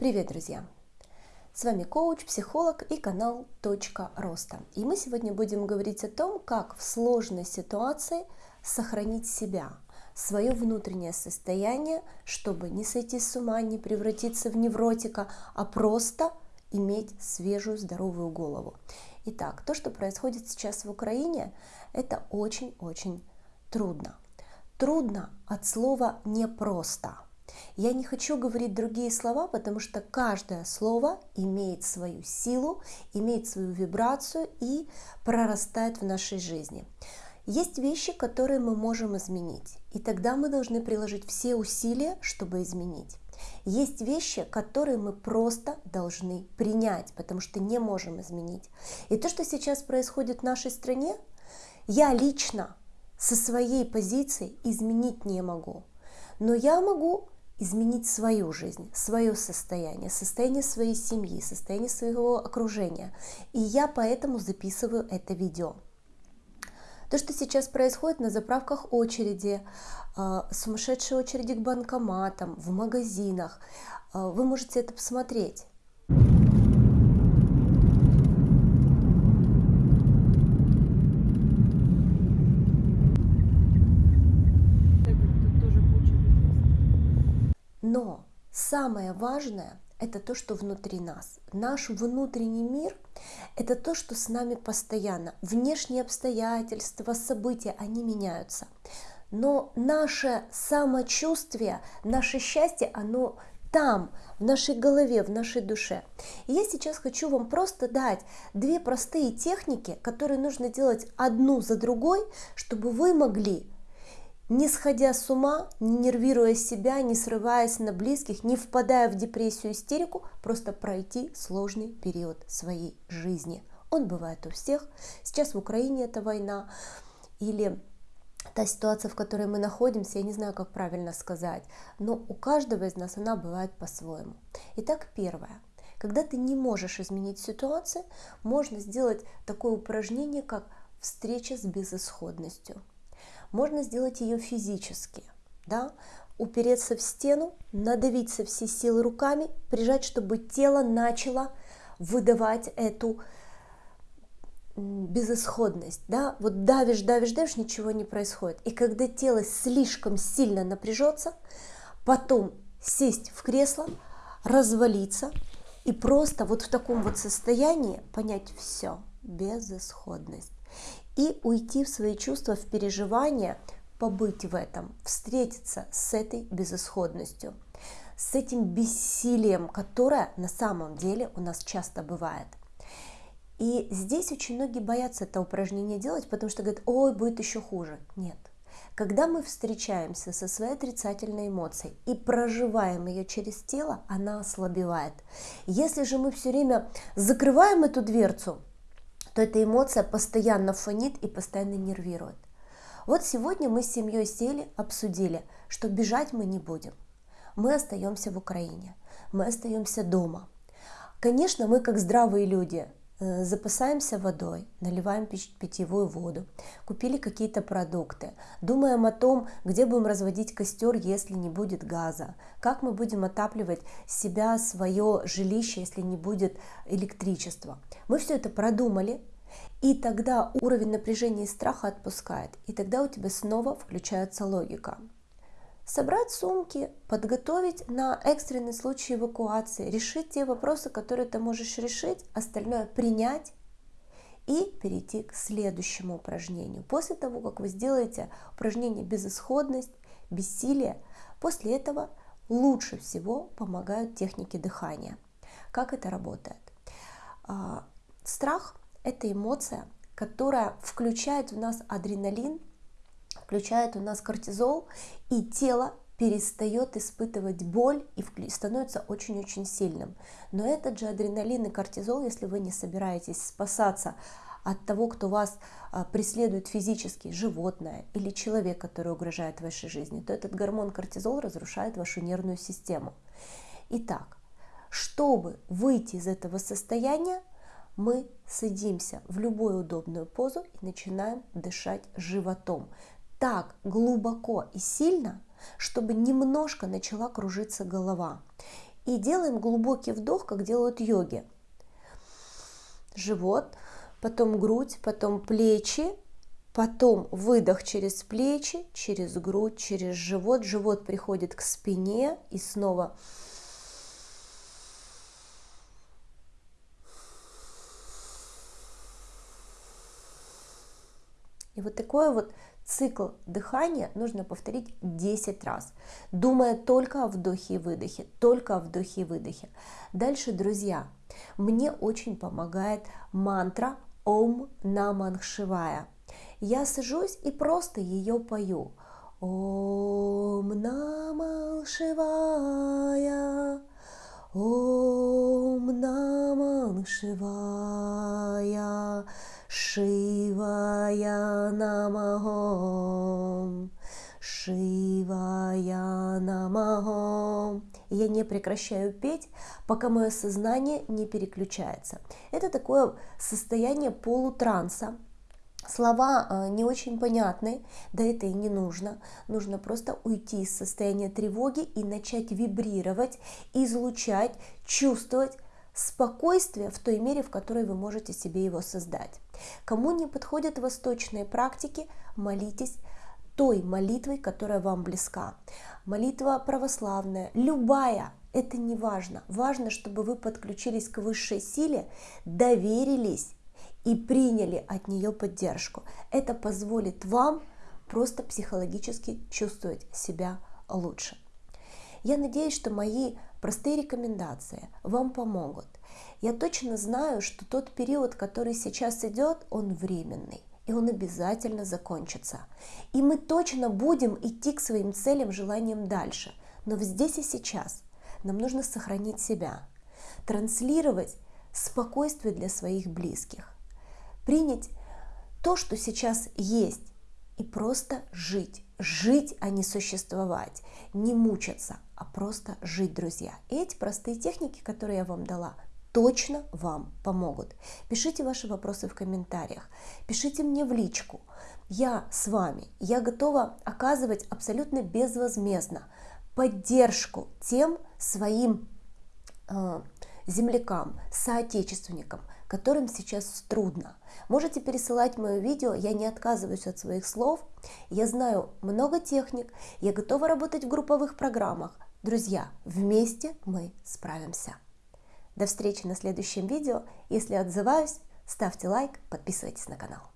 Привет, друзья! С вами коуч, психолог и канал «Точка роста». И мы сегодня будем говорить о том, как в сложной ситуации сохранить себя, свое внутреннее состояние, чтобы не сойти с ума, не превратиться в невротика, а просто иметь свежую, здоровую голову. Итак, то, что происходит сейчас в Украине, это очень-очень трудно. Трудно от слова «непросто». Я не хочу говорить другие слова, потому что каждое слово имеет свою силу, имеет свою вибрацию и прорастает в нашей жизни. Есть вещи, которые мы можем изменить, и тогда мы должны приложить все усилия, чтобы изменить. Есть вещи, которые мы просто должны принять, потому что не можем изменить. И то, что сейчас происходит в нашей стране, я лично со своей позиции изменить не могу. Но я могу изменить свою жизнь, свое состояние, состояние своей семьи, состояние своего окружения. И я поэтому записываю это видео. То, что сейчас происходит на заправках очереди, а, сумасшедшие очереди к банкоматам, в магазинах, а, вы можете это посмотреть. Но самое важное – это то, что внутри нас. Наш внутренний мир – это то, что с нами постоянно. Внешние обстоятельства, события, они меняются. Но наше самочувствие, наше счастье, оно там, в нашей голове, в нашей душе. И я сейчас хочу вам просто дать две простые техники, которые нужно делать одну за другой, чтобы вы могли не сходя с ума, не нервируя себя, не срываясь на близких, не впадая в депрессию, истерику, просто пройти сложный период своей жизни. Он бывает у всех. Сейчас в Украине это война или та ситуация, в которой мы находимся, я не знаю, как правильно сказать, но у каждого из нас она бывает по-своему. Итак, первое. Когда ты не можешь изменить ситуацию, можно сделать такое упражнение, как встреча с безысходностью. Можно сделать ее физически, да, упереться в стену, надавить со всей силы руками, прижать, чтобы тело начало выдавать эту безысходность, да, вот давишь, давишь, давишь, ничего не происходит. И когда тело слишком сильно напряжется, потом сесть в кресло, развалиться и просто вот в таком вот состоянии понять все, безысходность и уйти в свои чувства, в переживания, побыть в этом, встретиться с этой безысходностью, с этим бессилием, которое на самом деле у нас часто бывает. И здесь очень многие боятся это упражнение делать, потому что говорят, ой, будет еще хуже. Нет. Когда мы встречаемся со своей отрицательной эмоцией и проживаем ее через тело, она ослабевает. Если же мы все время закрываем эту дверцу, то эта эмоция постоянно фонит и постоянно нервирует. Вот сегодня мы с семьей сели, обсудили, что бежать мы не будем. Мы остаемся в Украине, мы остаемся дома. Конечно, мы как здравые люди запасаемся водой, наливаем питьевую воду, купили какие-то продукты, думаем о том, где будем разводить костер, если не будет газа, как мы будем отапливать себя, свое жилище, если не будет электричества. Мы все это продумали, и тогда уровень напряжения и страха отпускает, и тогда у тебя снова включается логика собрать сумки, подготовить на экстренный случай эвакуации, решить те вопросы, которые ты можешь решить, остальное принять и перейти к следующему упражнению. После того, как вы сделаете упражнение безысходность, бессилие, после этого лучше всего помогают техники дыхания. Как это работает? А, страх – это эмоция, которая включает в нас адреналин, включает у нас кортизол, и тело перестает испытывать боль и становится очень-очень сильным. Но этот же адреналин и кортизол, если вы не собираетесь спасаться от того, кто вас а, преследует физически, животное или человек, который угрожает вашей жизни, то этот гормон кортизол разрушает вашу нервную систему. Итак, чтобы выйти из этого состояния, мы садимся в любую удобную позу и начинаем дышать животом так глубоко и сильно, чтобы немножко начала кружиться голова. и делаем глубокий вдох, как делают йоги. Живот, потом грудь, потом плечи, потом выдох через плечи, через грудь, через живот. Живот приходит к спине и снова И вот такой вот цикл дыхания нужно повторить 10 раз, думая только о вдохе и выдохе, только о вдохе и выдохе. Дальше, друзья, мне очень помогает мантра Ом Наман Шивая. Я сажусь и просто ее пою. Ом Наман Шивая, Ом Наман Шивая. Шивая Намахом, Шивая Намахом. Я не прекращаю петь, пока мое сознание не переключается. Это такое состояние полутранса, Слова э, не очень понятны, да это и не нужно. Нужно просто уйти из состояния тревоги и начать вибрировать, излучать, чувствовать спокойствие в той мере, в которой вы можете себе его создать. Кому не подходят восточные практики, молитесь той молитвой, которая вам близка. Молитва православная, любая, это не важно. Важно, чтобы вы подключились к высшей силе, доверились и приняли от нее поддержку. Это позволит вам просто психологически чувствовать себя лучше. Я надеюсь, что мои простые рекомендации вам помогут. Я точно знаю, что тот период, который сейчас идет, он временный и он обязательно закончится. И мы точно будем идти к своим целям, желаниям дальше. Но здесь и сейчас нам нужно сохранить себя, транслировать спокойствие для своих близких, принять то, что сейчас есть, и просто жить. Жить, а не существовать, не мучаться, а просто жить, друзья. Эти простые техники, которые я вам дала, точно вам помогут. Пишите ваши вопросы в комментариях, пишите мне в личку. Я с вами, я готова оказывать абсолютно безвозмездно поддержку тем своим э, землякам, соотечественникам, которым сейчас трудно. Можете пересылать мое видео, я не отказываюсь от своих слов. Я знаю много техник, я готова работать в групповых программах. Друзья, вместе мы справимся. До встречи на следующем видео. Если отзываюсь, ставьте лайк, подписывайтесь на канал.